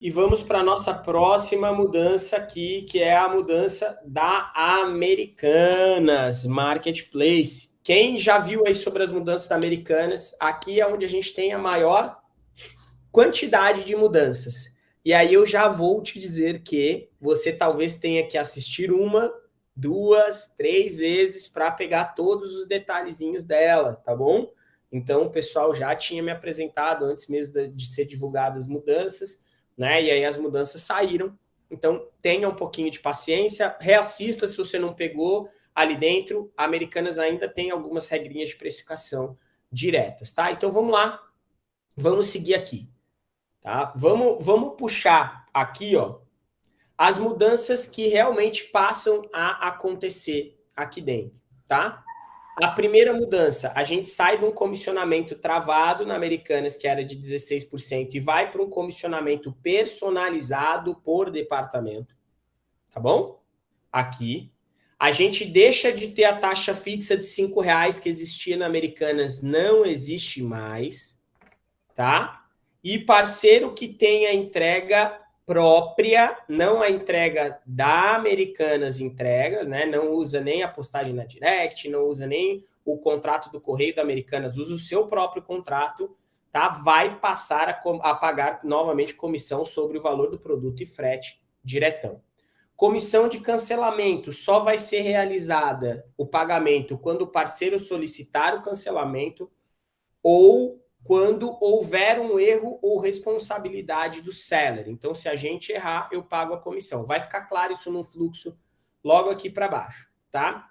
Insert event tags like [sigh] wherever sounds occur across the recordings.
E vamos para a nossa próxima mudança aqui, que é a mudança da Americanas Marketplace. Quem já viu aí sobre as mudanças da Americanas, aqui é onde a gente tem a maior quantidade de mudanças. E aí eu já vou te dizer que você talvez tenha que assistir uma, duas, três vezes para pegar todos os detalhezinhos dela, tá bom? Então o pessoal já tinha me apresentado antes mesmo de ser divulgadas as mudanças, né? E aí as mudanças saíram. Então, tenha um pouquinho de paciência, reassista se você não pegou ali dentro. A Americanas ainda tem algumas regrinhas de precificação diretas, tá? Então, vamos lá. Vamos seguir aqui, tá? Vamos, vamos puxar aqui, ó, as mudanças que realmente passam a acontecer aqui dentro, tá? A primeira mudança, a gente sai de um comissionamento travado na Americanas, que era de 16%, e vai para um comissionamento personalizado por departamento. Tá bom? Aqui. A gente deixa de ter a taxa fixa de R$ reais que existia na Americanas, não existe mais. Tá? E parceiro que tem a entrega própria, não a entrega da Americanas Entregas, né? Não usa nem a postagem na Direct, não usa nem o contrato do Correio da Americanas, usa o seu próprio contrato, tá? Vai passar a, a pagar novamente comissão sobre o valor do produto e frete diretão. Comissão de cancelamento só vai ser realizada o pagamento quando o parceiro solicitar o cancelamento ou quando houver um erro ou responsabilidade do seller. Então, se a gente errar, eu pago a comissão. Vai ficar claro isso no fluxo logo aqui para baixo, tá?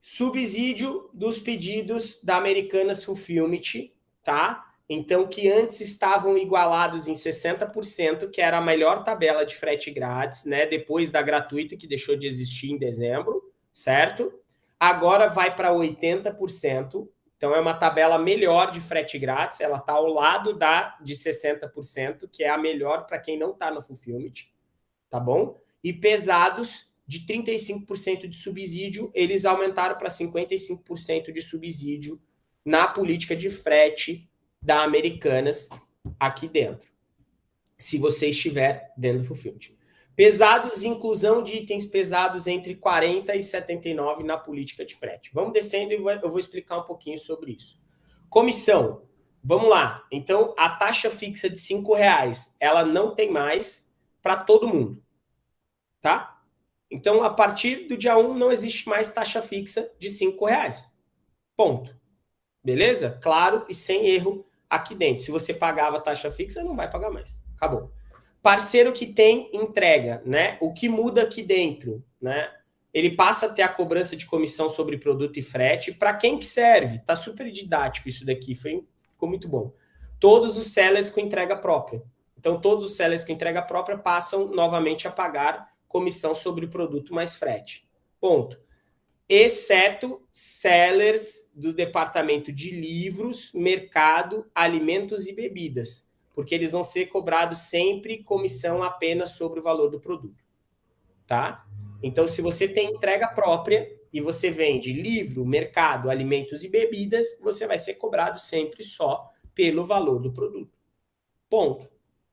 Subsídio dos pedidos da Americanas Fulfillment, tá? Então, que antes estavam igualados em 60%, que era a melhor tabela de frete grátis, né? Depois da gratuita, que deixou de existir em dezembro, certo? Agora vai para 80%, então, é uma tabela melhor de frete grátis, ela está ao lado da de 60%, que é a melhor para quem não está no Fulfillment, tá bom? E pesados, de 35% de subsídio, eles aumentaram para 55% de subsídio na política de frete da Americanas aqui dentro, se você estiver dentro do Fulfillment. Pesados, inclusão de itens pesados entre 40 e 79 na política de frete. Vamos descendo e eu vou explicar um pouquinho sobre isso. Comissão. Vamos lá. Então, a taxa fixa de R$ reais, ela não tem mais para todo mundo. Tá? Então, a partir do dia 1, não existe mais taxa fixa de R$ reais. Ponto. Beleza? Claro e sem erro aqui dentro. Se você pagava taxa fixa, não vai pagar mais. Acabou. Parceiro que tem entrega, né? O que muda aqui dentro, né? Ele passa a ter a cobrança de comissão sobre produto e frete. Para quem que serve? Tá super didático isso daqui, foi, ficou muito bom. Todos os sellers com entrega própria. Então, todos os sellers com entrega própria passam novamente a pagar comissão sobre produto mais frete. Ponto. Exceto sellers do departamento de livros, mercado, alimentos e bebidas porque eles vão ser cobrados sempre comissão apenas sobre o valor do produto, tá? Então, se você tem entrega própria e você vende livro, mercado, alimentos e bebidas, você vai ser cobrado sempre só pelo valor do produto. Ponto.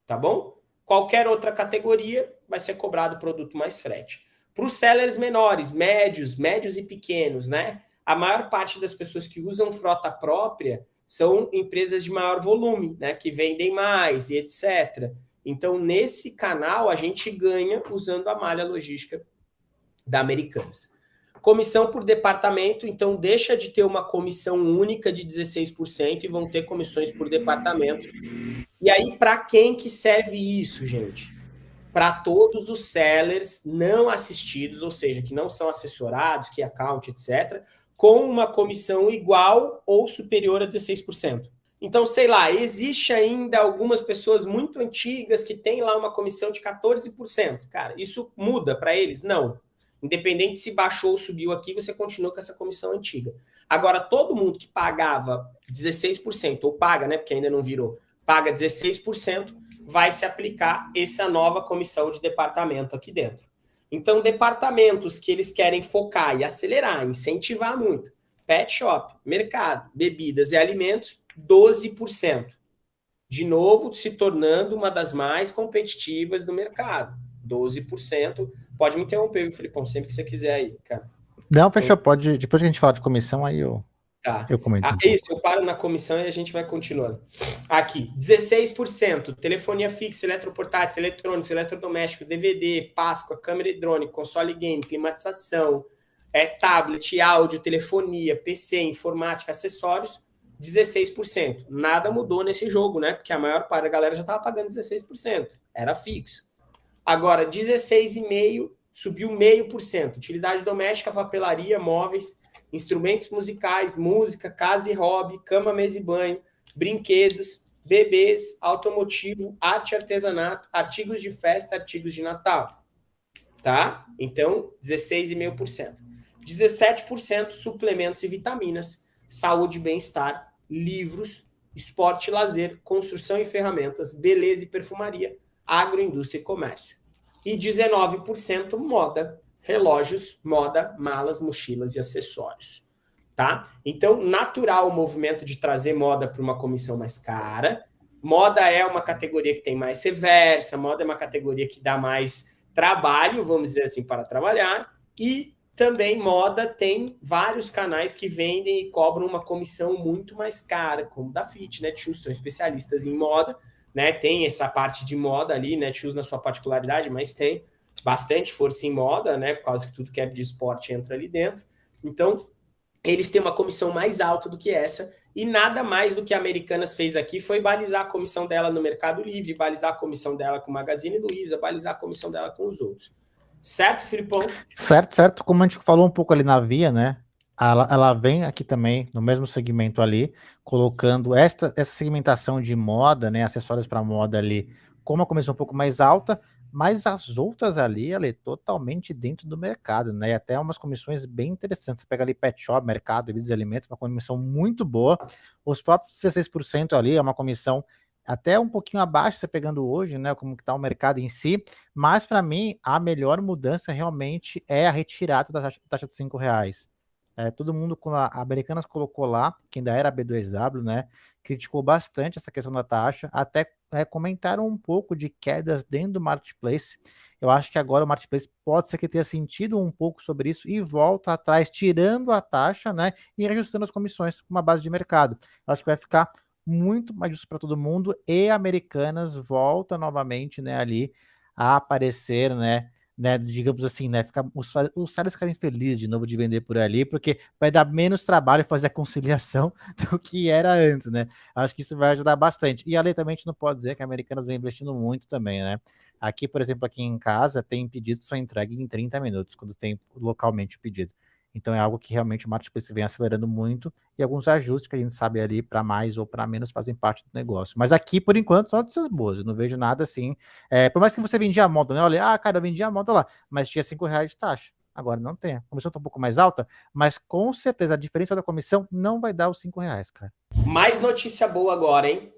Tá bom? Qualquer outra categoria vai ser cobrado produto mais frete. Para os sellers menores, médios, médios e pequenos, né? A maior parte das pessoas que usam frota própria são empresas de maior volume, né, que vendem mais e etc. Então, nesse canal, a gente ganha usando a malha logística da Americanas. Comissão por departamento, então deixa de ter uma comissão única de 16% e vão ter comissões por departamento. E aí, para quem que serve isso, gente? Para todos os sellers não assistidos, ou seja, que não são assessorados, que account, etc., com uma comissão igual ou superior a 16%. Então, sei lá, existe ainda algumas pessoas muito antigas que têm lá uma comissão de 14%. Cara, isso muda para eles? Não. Independente se baixou ou subiu aqui, você continua com essa comissão antiga. Agora, todo mundo que pagava 16%, ou paga, né, porque ainda não virou, paga 16%, vai se aplicar essa nova comissão de departamento aqui dentro. Então, departamentos que eles querem focar e acelerar, incentivar muito. Pet shop, mercado, bebidas e alimentos, 12% de novo se tornando uma das mais competitivas do mercado. 12%. Pode me interromper, Filipão, sempre que você quiser aí, cara. Não, fechou, pode. Depois que a gente falar de comissão, aí eu. Tá. Eu comento. Ah, isso, eu paro na comissão e a gente vai continuando. Aqui, 16%. Telefonia fixa, eletroportáteis, eletrônicos, eletrodomésticos, DVD, Páscoa, câmera hidrônica, console game, climatização, é, tablet, áudio, telefonia, PC, informática, acessórios, 16%. Nada mudou nesse jogo, né? Porque a maior parte da galera já estava pagando 16%. Era fixo. Agora, 16,5% subiu 0,5%. Utilidade doméstica, papelaria, móveis, instrumentos musicais, música, casa e hobby, cama, mesa e banho, brinquedos, bebês, automotivo, arte e artesanato, artigos de festa, artigos de Natal. Tá? Então, 16,5%. 17% suplementos e vitaminas, saúde e bem-estar, livros, esporte e lazer, construção e ferramentas, beleza e perfumaria, agroindústria e comércio. E 19% moda, relógios, moda, malas, mochilas e acessórios. Tá? Então, natural o movimento de trazer moda para uma comissão mais cara. Moda é uma categoria que tem mais reversa, moda é uma categoria que dá mais trabalho, vamos dizer assim, para trabalhar. E também moda tem vários canais que vendem e cobram uma comissão muito mais cara, como da Fit, Netshoes, são especialistas em moda, né? Tem essa parte de moda ali, Netshoes na sua particularidade, mas tem bastante força em moda, né? Por causa que tudo que é de esporte entra ali dentro. Então, eles têm uma comissão mais alta do que essa, e nada mais do que a Americanas fez aqui foi balizar a comissão dela no Mercado Livre, balizar a comissão dela com o Magazine Luiza, balizar a comissão dela com os outros. Certo, Filipão? Certo, certo. Como a gente falou um pouco ali na via, né? Ela, ela vem aqui também, no mesmo segmento ali, colocando esta, essa segmentação de moda, né? Acessórios para moda ali, com uma comissão um pouco mais alta, mas as outras ali, é totalmente dentro do mercado, né? E até umas comissões bem interessantes. Você pega ali Pet Shop, Mercado, Bebidas e Alimentos, uma comissão muito boa. Os próprios 16% ali é uma comissão até um pouquinho abaixo, você pegando hoje, né, como está o mercado em si, mas para mim a melhor mudança realmente é a retirada da taxa, taxa dos cinco reais. É, todo mundo, quando a Americanas colocou lá, que ainda era B2W, né, criticou bastante essa questão da taxa, até é, comentaram um pouco de quedas dentro do Marketplace. Eu acho que agora o Marketplace pode ser que tenha sentido um pouco sobre isso e volta atrás, tirando a taxa, né, e reajustando as comissões com uma base de mercado. Eu acho que vai ficar muito mais justo para todo mundo e Americanas volta novamente, né, ali a aparecer, né, né, digamos assim, né, ficar, os, os caras ficarem felizes de novo de vender por ali, porque vai dar menos trabalho fazer a conciliação [laughs] do que era antes, né? Acho que isso vai ajudar bastante. E além também a gente não pode dizer que a Americanas vem investindo muito também, né? Aqui, por exemplo, aqui em casa tem pedidos que são entregues em 30 minutos, quando tem localmente o pedido. Então é algo que realmente o marketplace vem acelerando muito e alguns ajustes que a gente sabe ali para mais ou para menos fazem parte do negócio. Mas aqui, por enquanto, só notícias boas. Eu não vejo nada assim. É, por mais que você vendia a moda, né? Olha, ah, cara, eu vendia a moda lá, mas tinha cinco reais de taxa. Agora não tem. A comissão está um pouco mais alta, mas com certeza a diferença da comissão não vai dar os cinco reais, cara. Mais notícia boa agora, hein?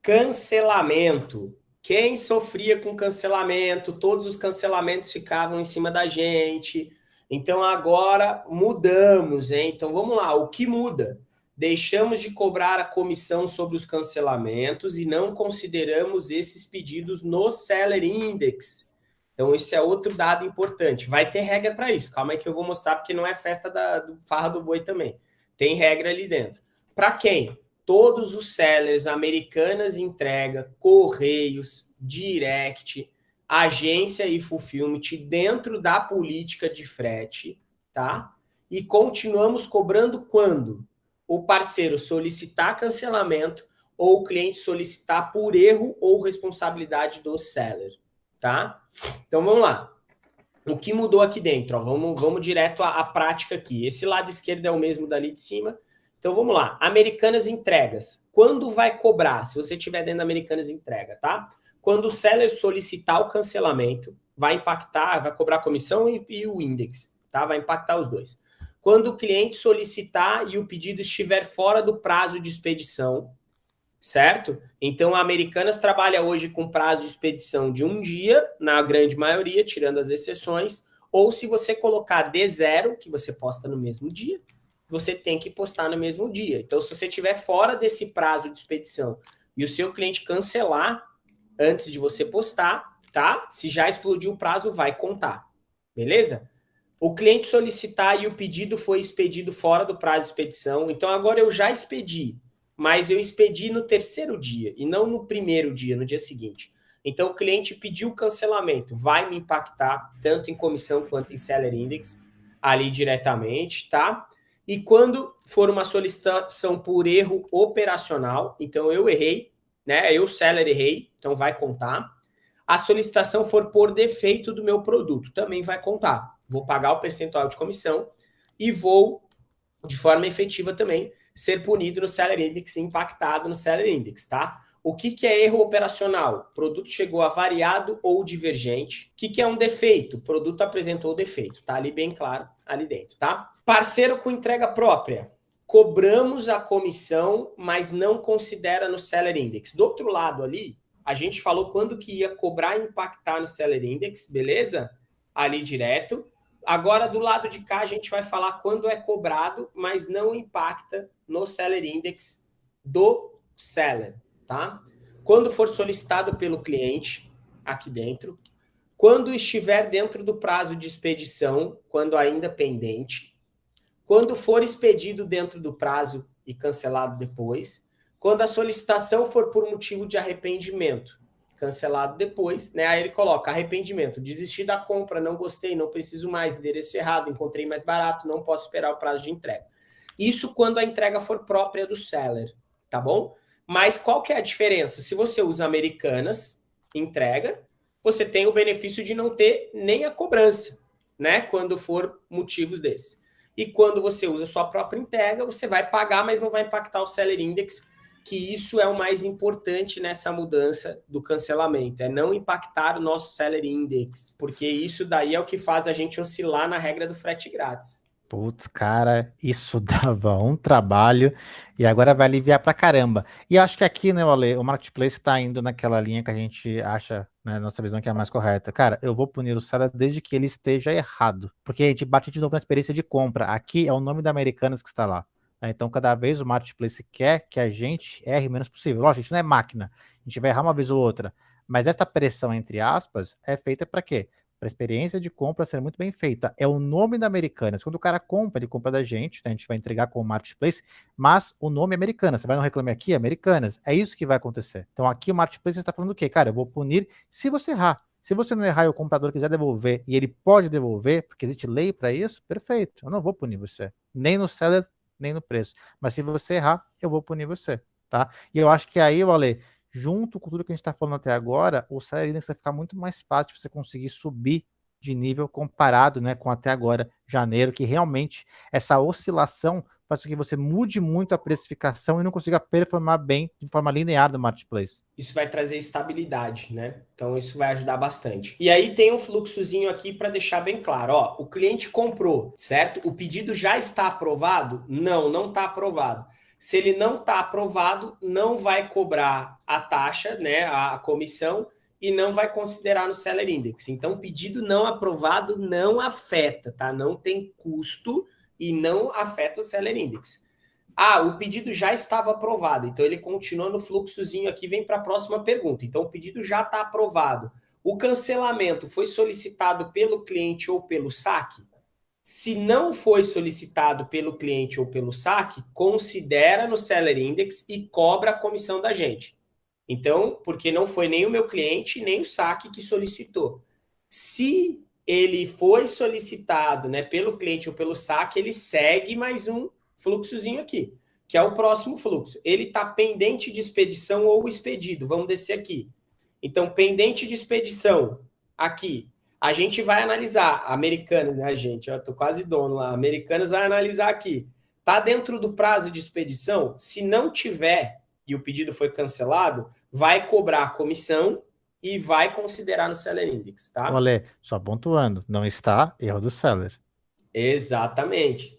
Cancelamento. Quem sofria com cancelamento, todos os cancelamentos ficavam em cima da gente então agora mudamos, hein? Então vamos lá, o que muda? Deixamos de cobrar a comissão sobre os cancelamentos e não consideramos esses pedidos no Seller Index. Então esse é outro dado importante. Vai ter regra para isso. Calma aí que eu vou mostrar porque não é festa da, do farra do boi também. Tem regra ali dentro. Para quem? Todos os sellers, americanas entrega, correios, direct, agência e fulfillment dentro da política de frete, tá? E continuamos cobrando quando o parceiro solicitar cancelamento ou o cliente solicitar por erro ou responsabilidade do seller, tá? Então vamos lá. O que mudou aqui dentro? Ó, vamos, vamos direto à, à prática aqui. Esse lado esquerdo é o mesmo dali de cima. Então vamos lá. Americanas entregas. Quando vai cobrar? Se você tiver dentro da Americanas entrega, tá? Quando o seller solicitar o cancelamento, vai impactar, vai cobrar comissão e, e o index, tá? Vai impactar os dois. Quando o cliente solicitar e o pedido estiver fora do prazo de expedição, certo? Então, a Americanas trabalha hoje com prazo de expedição de um dia, na grande maioria, tirando as exceções, ou se você colocar D0, que você posta no mesmo dia, você tem que postar no mesmo dia. Então, se você estiver fora desse prazo de expedição e o seu cliente cancelar antes de você postar, tá? Se já explodiu o prazo, vai contar, beleza? O cliente solicitar e o pedido foi expedido fora do prazo de expedição, então agora eu já expedi, mas eu expedi no terceiro dia e não no primeiro dia, no dia seguinte. Então o cliente pediu cancelamento, vai me impactar tanto em comissão quanto em seller index ali diretamente, tá? E quando for uma solicitação por erro operacional, então eu errei, né? Eu, seller, errei, então vai contar. A solicitação for por defeito do meu produto, também vai contar. Vou pagar o percentual de comissão e vou, de forma efetiva também, ser punido no Seller Index, impactado no Seller Index, tá? O que, que é erro operacional? O produto chegou a variado ou divergente. O que, que é um defeito? O produto apresentou defeito. Tá ali bem claro, ali dentro, tá? Parceiro com entrega própria. Cobramos a comissão, mas não considera no Seller Index. Do outro lado ali, a gente falou quando que ia cobrar e impactar no Seller Index, beleza? Ali direto. Agora, do lado de cá, a gente vai falar quando é cobrado, mas não impacta no Seller Index do Seller tá? Quando for solicitado pelo cliente, aqui dentro, quando estiver dentro do prazo de expedição, quando ainda pendente, quando for expedido dentro do prazo e cancelado depois, quando a solicitação for por motivo de arrependimento, cancelado depois, né? Aí ele coloca arrependimento, desisti da compra, não gostei, não preciso mais, endereço errado, encontrei mais barato, não posso esperar o prazo de entrega. Isso quando a entrega for própria do seller, tá bom? Mas qual que é a diferença? Se você usa Americanas, entrega, você tem o benefício de não ter nem a cobrança, né? Quando for motivos desses. E quando você usa sua própria entrega, você vai pagar, mas não vai impactar o Seller Index, que isso é o mais importante nessa mudança do cancelamento, é não impactar o nosso Seller Index, porque isso daí é o que faz a gente oscilar na regra do frete grátis. Putz, cara, isso [laughs] dava um trabalho e agora vai aliviar pra caramba. E acho que aqui, né, Ale, o marketplace está indo naquela linha que a gente acha, né, nossa visão que é a mais correta. Cara, eu vou punir o seller desde que ele esteja errado, porque a gente bate de novo na experiência de compra. Aqui é o nome da Americanas que está lá. Né? Então, cada vez o marketplace quer que a gente erre o menos possível. Lógico, a gente não é máquina, a gente vai errar uma vez ou outra. Mas essa pressão, entre aspas, é feita para quê? Para a experiência de compra ser muito bem feita. É o nome da Americanas. Quando o cara compra, ele compra da gente, né? a gente vai entregar com o Marketplace, mas o nome é Americanas. Você vai no Reclame Aqui, Americanas. É isso que vai acontecer. Então aqui o Marketplace está falando o quê? Cara, eu vou punir se você errar. Se você não errar e o comprador quiser devolver, e ele pode devolver, porque existe lei para isso, perfeito. Eu não vou punir você. Nem no seller, nem no preço. Mas se você errar, eu vou punir você. Tá? E eu acho que aí, Ale, junto com tudo que a gente está falando até agora, o Salary Index vai ficar muito mais fácil você conseguir subir de nível comparado né, com até agora, janeiro, que realmente essa oscilação faz com que você mude muito a precificação e não consiga performar bem de forma linear no marketplace. Isso vai trazer estabilidade, né? Então isso vai ajudar bastante. E aí tem um fluxozinho aqui para deixar bem claro, ó, o cliente comprou, certo? O pedido já está aprovado? Não, não está aprovado. Se ele não está aprovado, não vai cobrar a taxa, né, a comissão, e não vai considerar no Seller Index. Então, pedido não aprovado não afeta, tá? Não tem custo e não afeta o Seller Index. Ah, o pedido já estava aprovado, então ele continua no fluxozinho aqui, vem para a próxima pergunta. Então, o pedido já está aprovado. O cancelamento foi solicitado pelo cliente ou pelo saque? Se não foi solicitado pelo cliente ou pelo saque, considera no Seller Index e cobra a comissão da gente. Então, porque não foi nem o meu cliente, nem o saque que solicitou. Se ele foi solicitado né, pelo cliente ou pelo saque, ele segue mais um fluxozinho aqui, que é o próximo fluxo. Ele está pendente de expedição ou expedido. Vamos descer aqui. Então, pendente de expedição, aqui, a gente vai analisar, americanos, né, gente? Eu tô quase dono lá. Americanos vai analisar aqui. Tá dentro do prazo de expedição? Se não tiver e o pedido foi cancelado, vai cobrar a comissão e vai considerar no Seller Index, tá? Olha, só pontuando, não está erro do seller. Exatamente.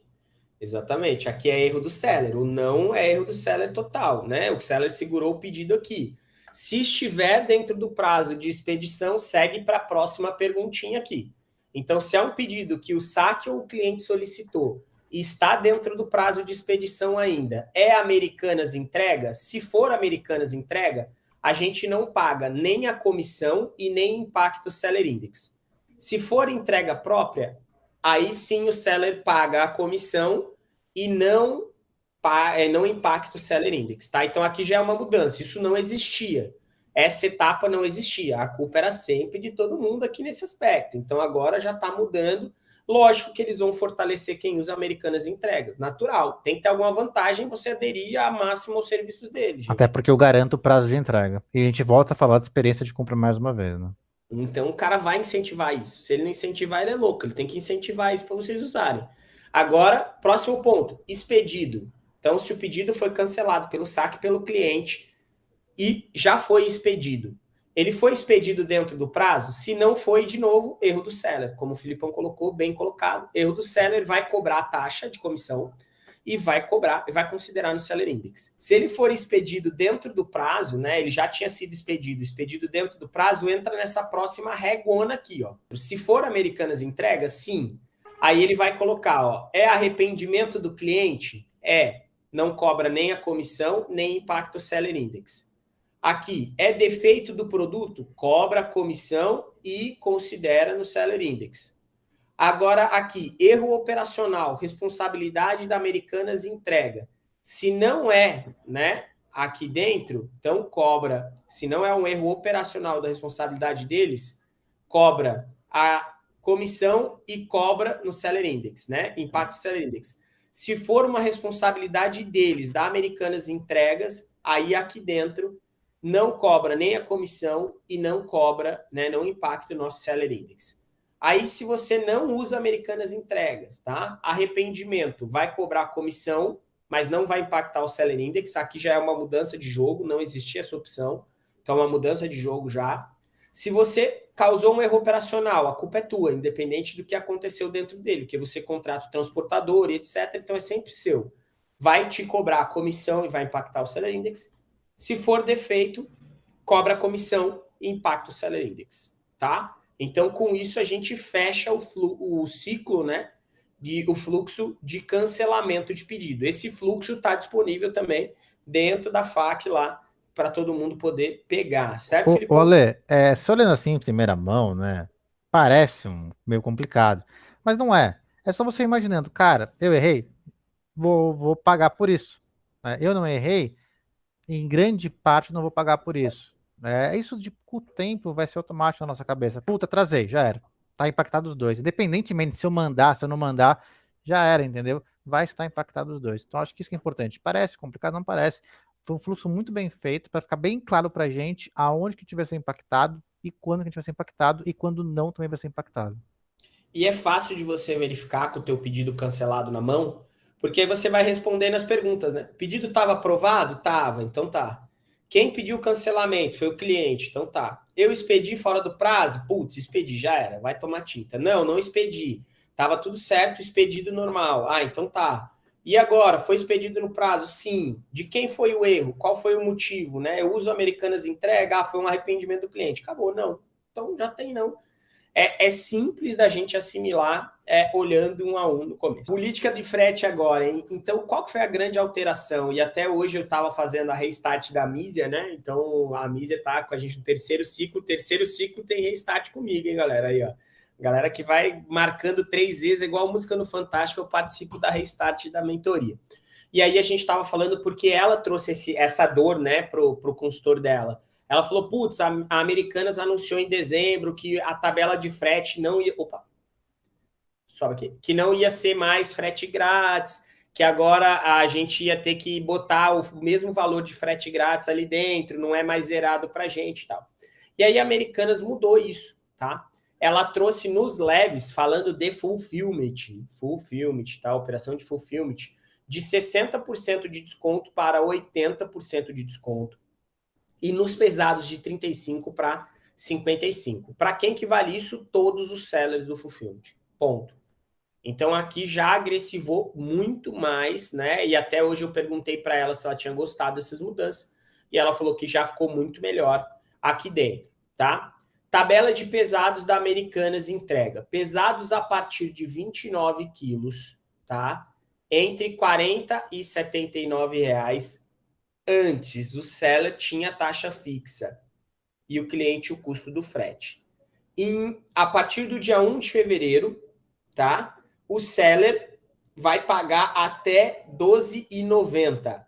Exatamente. Aqui é erro do seller. O não é erro do seller total, né? O seller segurou o pedido aqui. Se estiver dentro do prazo de expedição, segue para a próxima perguntinha aqui. Então, se é um pedido que o saque ou o cliente solicitou está dentro do prazo de expedição ainda. É Americanas entrega? Se for Americanas entrega, a gente não paga nem a comissão e nem impacto seller index. Se for entrega própria, aí sim o seller paga a comissão e não, não impacta o seller index. Tá? Então aqui já é uma mudança, isso não existia. Essa etapa não existia, a culpa era sempre de todo mundo aqui nesse aspecto. Então agora já está mudando Lógico que eles vão fortalecer quem usa Americanas entregas, natural. Tem que ter alguma vantagem você aderir a máximo aos serviços deles. Gente. Até porque eu garanto o prazo de entrega. E a gente volta a falar de experiência de compra mais uma vez, né? Então o cara vai incentivar isso. Se ele não incentivar, ele é louco. Ele tem que incentivar isso para vocês usarem. Agora, próximo ponto: expedido. Então, se o pedido foi cancelado pelo saque pelo cliente e já foi expedido, ele foi expedido dentro do prazo? Se não foi, de novo, erro do seller. Como o Filipão colocou, bem colocado. Erro do seller vai cobrar a taxa de comissão e vai cobrar, vai considerar no seller index. Se ele for expedido dentro do prazo, né, ele já tinha sido expedido, expedido dentro do prazo, entra nessa próxima regona aqui, ó. Se for Americanas entrega, sim. Aí ele vai colocar, ó, é arrependimento do cliente? É. Não cobra nem a comissão, nem impacto seller index. Aqui, é defeito do produto? Cobra a comissão e considera no Seller Index. Agora, aqui, erro operacional, responsabilidade da Americanas entrega. Se não é, né, aqui dentro, então cobra. Se não é um erro operacional da responsabilidade deles, cobra a comissão e cobra no Seller Index, né? Impacto Seller Index. Se for uma responsabilidade deles, da Americanas Entregas, aí aqui dentro não cobra nem a comissão e não cobra, né, não impacta o nosso seller index. Aí, se você não usa Americanas Entregas, tá? Arrependimento vai cobrar comissão, mas não vai impactar o seller index. Aqui já é uma mudança de jogo, não existia essa opção. Então, é uma mudança de jogo já. Se você causou um erro operacional, a culpa é tua, independente do que aconteceu dentro dele, porque você contrata o transportador e etc. Então, é sempre seu. Vai te cobrar a comissão e vai impactar o seller index se for defeito, cobra comissão e impacta o Seller Index, tá? Então, com isso, a gente fecha o, o ciclo, né? De, o fluxo de cancelamento de pedido. Esse fluxo está disponível também dentro da FAQ lá, para todo mundo poder pegar, certo, Felipe? Olê, é, só olhando assim em primeira mão, né? Parece um meio complicado, mas não é. É só você imaginando, cara, eu errei, vou, vou pagar por isso. Né? Eu não errei, em grande parte não vou pagar por isso. É, isso de o tempo vai ser automático na nossa cabeça. Puta, trazei, já era. Tá impactado os dois. Independentemente se eu mandar, se eu não mandar, já era, entendeu? Vai estar impactado os dois. Então acho que isso que é importante. Parece complicado, não parece. Foi um fluxo muito bem feito para ficar bem claro para gente aonde que tiver ser impactado e quando que a gente vai ser impactado e quando não também vai ser impactado. E é fácil de você verificar com o teu pedido cancelado na mão, porque aí você vai respondendo as perguntas, né? Pedido estava aprovado? Tava, então tá. Quem pediu o cancelamento? Foi o cliente, então tá. Eu expedi fora do prazo? Putz, expedi, já era, vai tomar tinta. Não, não expedi. Tava tudo certo, expedido normal. Ah, então tá. E agora, foi expedido no prazo? Sim. De quem foi o erro? Qual foi o motivo? Né? Eu uso Americanas entrega, ah, foi um arrependimento do cliente. Acabou, não. Então já tem não é, é simples da gente assimilar é, olhando um a um no começo. Política de frete agora, hein? Então, qual foi a grande alteração? E até hoje eu estava fazendo a restart da Mísia, né? Então, a Mísia está com a gente no terceiro ciclo. O terceiro ciclo tem restart comigo, hein, galera? Aí, ó. Galera que vai marcando três vezes, igual música no Fantástico, eu participo da restart da mentoria. E aí a gente estava falando porque ela trouxe esse, essa dor, né, pro, pro consultor dela. Ela falou: putz, a, a Americanas anunciou em dezembro que a tabela de frete não ia. Opa! Sobe aqui. Que não ia ser mais frete grátis, que agora a gente ia ter que botar o mesmo valor de frete grátis ali dentro, não é mais zerado para gente e tal. E aí a Americanas mudou isso, tá? Ela trouxe nos leves, falando de fulfillment, fulfillment, tá? Operação de fulfillment, de 60% de desconto para 80% de desconto e nos pesados de 35 para 55. Para quem que vale isso? Todos os sellers do Fulfillment. Ponto. Então aqui já agressivou muito mais, né? E até hoje eu perguntei para ela se ela tinha gostado dessas mudanças e ela falou que já ficou muito melhor aqui dentro, tá? Tabela de pesados da Americanas entrega. Pesados a partir de 29 quilos, tá? entre 40 e 79 reais antes. O seller tinha taxa fixa e o cliente o custo do frete. Em, a partir do dia 1 de fevereiro, tá? O seller vai pagar até 12,90,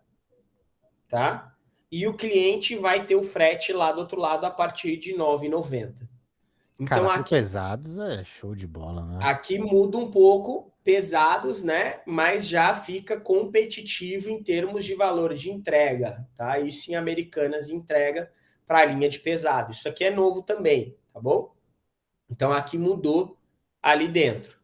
tá? E o cliente vai ter o frete lá do outro lado a partir de 9,90. Então Cara, aqui pesados é show de bola, né? Aqui muda um pouco, pesados, né? Mas já fica competitivo em termos de valor de entrega, tá? Isso em Americanas entrega para a linha de pesado. Isso aqui é novo também, tá bom? Então aqui mudou ali dentro.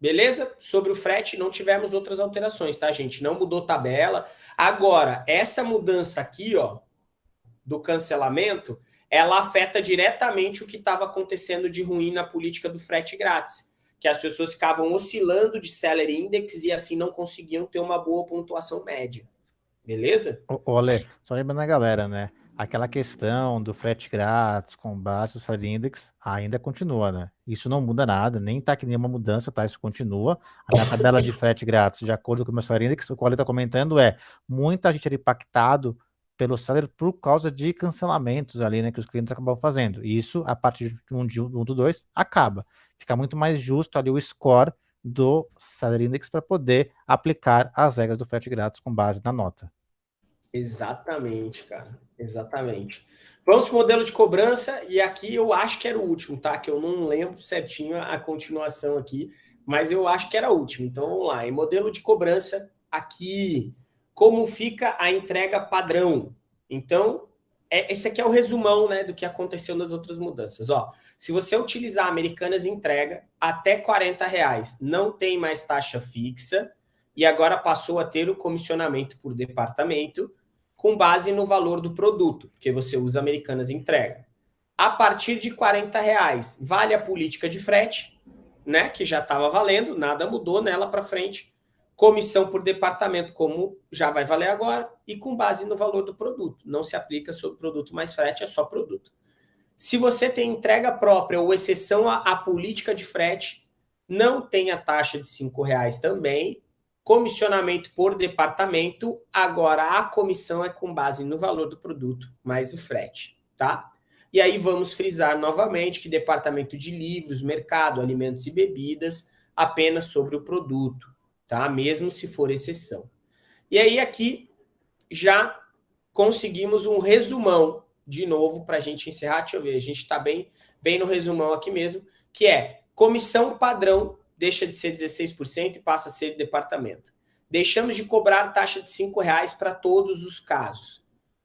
Beleza? Sobre o frete não tivemos outras alterações, tá, gente? Não mudou tabela. Agora, essa mudança aqui, ó, do cancelamento, ela afeta diretamente o que estava acontecendo de ruim na política do frete grátis, que as pessoas ficavam oscilando de seller index e assim não conseguiam ter uma boa pontuação média. Beleza? Olha, só lembrando a galera, né? Aquela questão do frete grátis com base no Salary Index ainda continua, né? Isso não muda nada, nem tá que nenhuma mudança, tá? Isso continua. A minha tabela de frete grátis, de acordo com o meu Salary Index, o qual ele está comentando é muita gente era impactado pelo Salary por causa de cancelamentos ali, né? Que os clientes acabam fazendo. Isso, a partir de um, de um do dois, acaba. Fica muito mais justo ali o score do Salary Index para poder aplicar as regras do frete grátis com base na nota. Exatamente, cara. Exatamente. Vamos para o modelo de cobrança, e aqui eu acho que era o último, tá? Que eu não lembro certinho a continuação aqui, mas eu acho que era o último. Então vamos lá. Em modelo de cobrança, aqui, como fica a entrega padrão? Então, é, esse aqui é o resumão né, do que aconteceu nas outras mudanças. Ó, se você utilizar Americanas entrega até 40 reais, não tem mais taxa fixa, e agora passou a ter o comissionamento por departamento, com base no valor do produto, porque você usa Americanas entrega. A partir de 40 reais, vale a política de frete, né, que já estava valendo, nada mudou nela para frente. Comissão por departamento, como já vai valer agora, e com base no valor do produto. Não se aplica sobre produto mais frete, é só produto. Se você tem entrega própria ou exceção à, à política de frete, não tem a taxa de R$ reais também, comissionamento por departamento, agora a comissão é com base no valor do produto mais o frete, tá? E aí vamos frisar novamente que departamento de livros, mercado, alimentos e bebidas, apenas sobre o produto, tá? Mesmo se for exceção. E aí aqui já conseguimos um resumão, de novo, para a gente encerrar, deixa eu ver, a gente está bem, bem no resumão aqui mesmo, que é comissão padrão deixa de ser 16% e passa a ser departamento. Deixamos de cobrar taxa de R$ reais para todos os casos.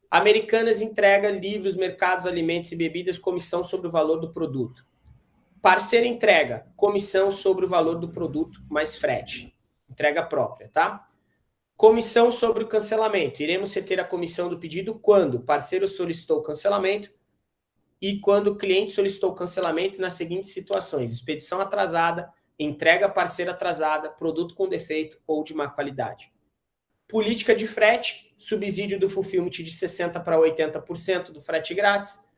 Americanas entrega livros, mercados, alimentos e bebidas, comissão sobre o valor do produto. Parceira entrega, comissão sobre o valor do produto mais frete. Entrega própria, tá? Comissão sobre o cancelamento. Iremos reter a comissão do pedido quando o parceiro solicitou o cancelamento e quando o cliente solicitou o cancelamento nas seguintes situações: expedição atrasada, entrega parceira atrasada, produto com defeito ou de má qualidade. Política de frete, subsídio do fulfillment de 60% para 80% do frete grátis,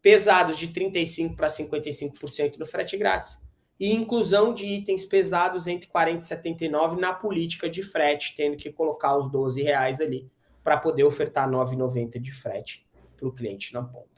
pesados de 35% para 55% do frete grátis, e inclusão de itens pesados entre 40 e 79 na política de frete, tendo que colocar os 12 reais ali para poder ofertar 9,90 de frete para o cliente na ponta.